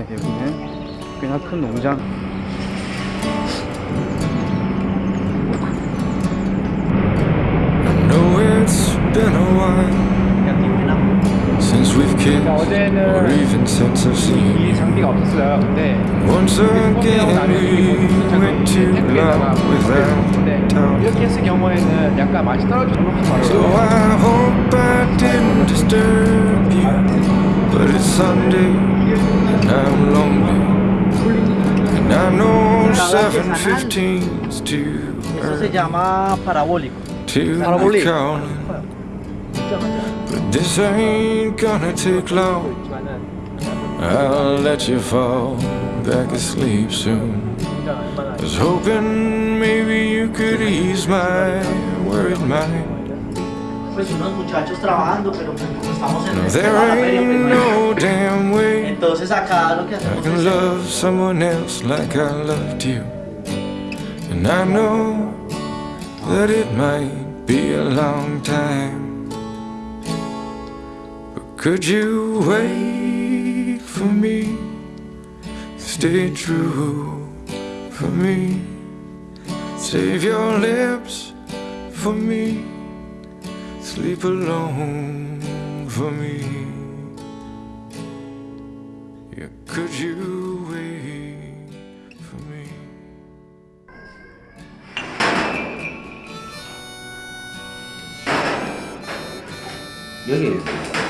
같은데 여기는 꽤나 큰 농장 know it's been a while since we've kissed or even since I've seen 이 you. 장비가 없었어요 근데 Once again, we went too long without talking. 이렇게 했을 경우에는 약간 맛이 떨어지는 So 거 I hope I didn't disturb you. But it's Sunday and I'm lonely. And I know 7.15's too Eso se early llama parabólico. to this ain't gonna take long. I'll let you fall back asleep soon. I Was hoping maybe you could ease my worried mind. No, there ain't no damn way I can love someone else like I loved you. And I know that it might be a long time. Could you wait for me? Stay true for me. Save your lips for me. Sleep alone for me. Yeah, could you wait for me? 여기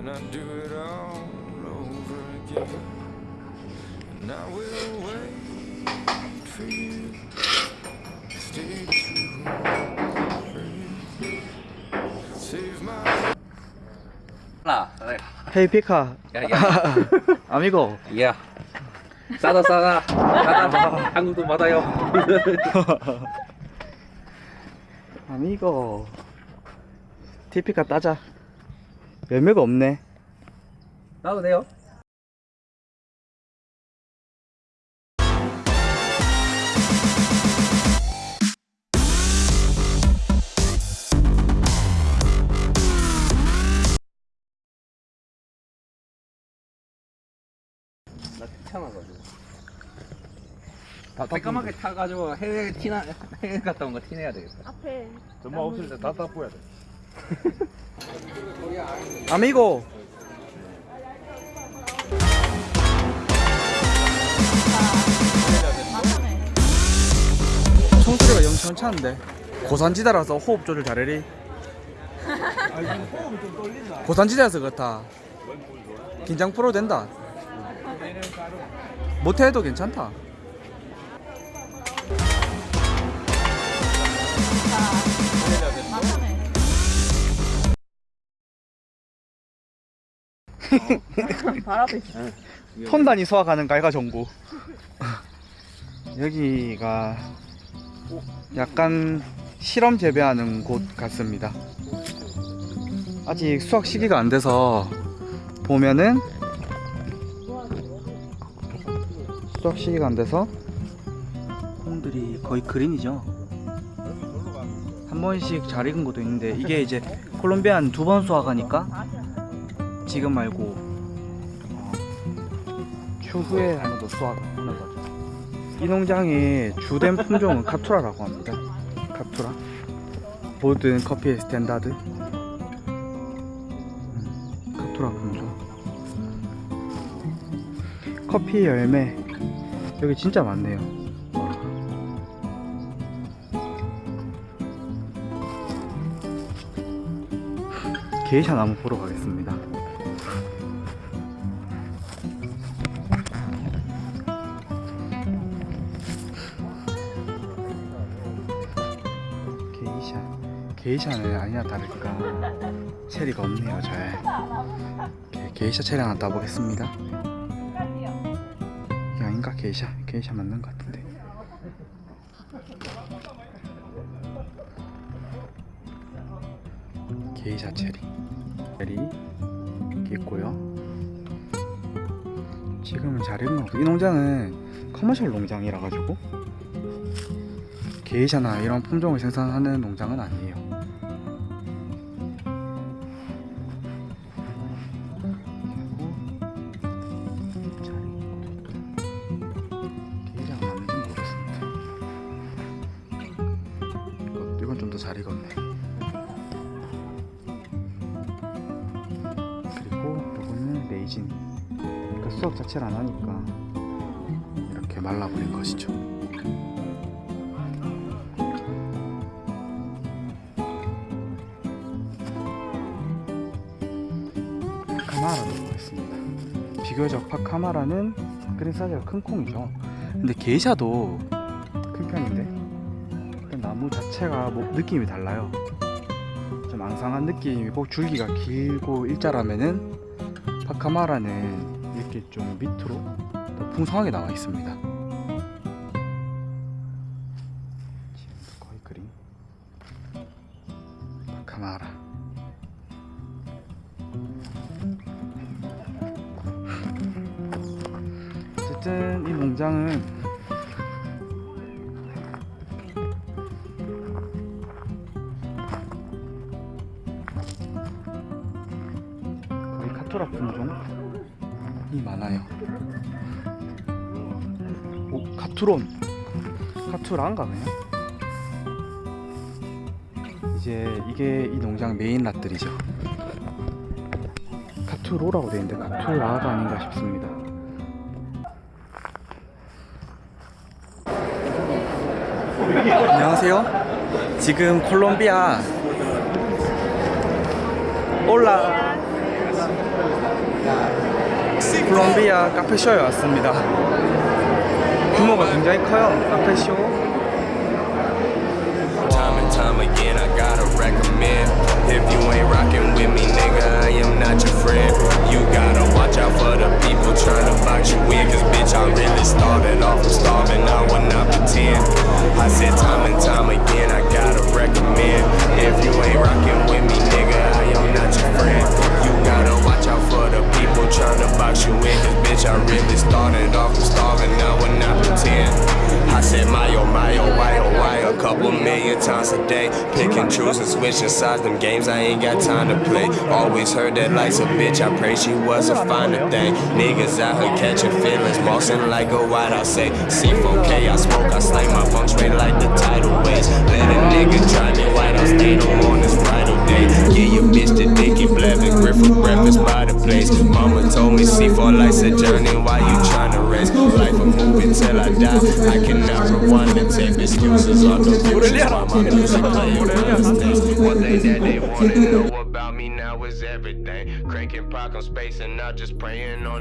and I'd do it all over again. And I will wait for you. Stay true for you. Save my 라, 헤이 피카 야, 야. 아미고 야. 싸다 싸다. 싸다. 한국도 받아요. 아미고 티피카 따자 열매가 없네 나도 돼요. 나 귀찮아가지고. 다 새까맣게 타가지고 해외 티나 해외 갔다 온 거 티내야 되겠다. 앞에 전마 없을 때다 따보야 돼. 아미고. 총소리가 영천 차는데. 고산지대라서 호흡 조절 잘해리. 고산지대라서 그렇다. 긴장 풀어도 된다. 못해도 괜찮다 있어. 톤 단위 소화가는 갈가 정보. 여기가 약간 실험 재배하는 곳 같습니다. 아직 수확 시기가 안 돼서 보면은 수확 시기가 안 돼서 콩들이 거의 그린이죠. 한 번씩 잘 익은 것도 있는데 이게 이제 콜롬비아는 두 번 수확하니까 지금 말고 어, 추후에 한 번 더 수확하는 거죠. 이 농장의 주된 품종은 카투라라고 합니다. 카투라. 모든 커피의 standard. 음, 카투라 품종. 커피 열매. 여기 진짜 많네요. 와. 게이샤 나무 보러 가겠습니다. 게이샤는 아니나 다를까. 체리가 없네요 잘. 게- 게이샤 체리 하나 따보겠습니다. 아닌가 게이샤? 게이샤 맞는 것 같은데. 게이샤 체리. 체리 여기 있고요. 지금은 잘 익은 거고 이 농장은 커머셜 농장이라 가지고 게이샤나 이런 품종을 생산하는 농장은 아니에요 좀 더 잘 익었네. 그리고 이거는 레이진 그러니까 수확 자체를 안 하니까 이렇게 말라버린 것이죠. 파카마라도 보겠습니다. 비교적 파카마라는 그린 사이즈가 큰 콩이죠. 근데 게이샤도 큰 편인데 나무 자체가 뭐 느낌이 달라요 좀 앙상한 느낌이고 줄기가 길고 일자라면은 파카마라는 이렇게 좀 밑으로 더 풍성하게 나와 있습니다. 지금도 거의 그림. 파카마라. 어쨌든 이 농장은 카토라 품종이 많아요. 오, 카투론. 카투라인가 그냥? 이제 이게 이 농장 메인 낫들이죠. 카투로라고 되어 있는데 카투라가 아닌가 싶습니다. 안녕하세요. 지금 콜롬비아 올라 콜롬비아 카페쇼에 왔습니다. 규모가 굉장히 커요. 카페쇼. Time and time again, I gotta recommend. If you ain't rockin' with me, nigga, a day. Pick and choose and switching sides, them games I ain't got time to play. Always heard that life's a bitch, I pray she was a finer thing. Niggas out here catching feelings, bossing like a white I say. C4K, I smoke, I slang my funk straight like the tidal waves. Let a nigga try me white, I'll stay no on this bridal day. Yeah, your bitch the dicky blabbing, grip for breakfast by the place. Mama told me C4 life's a journey, why you tryna race? Life a movie till I die. I cannot rewind and take excuses on the future. What they wanna know about me now is everything. Cranking pock, spacing out, just praying on.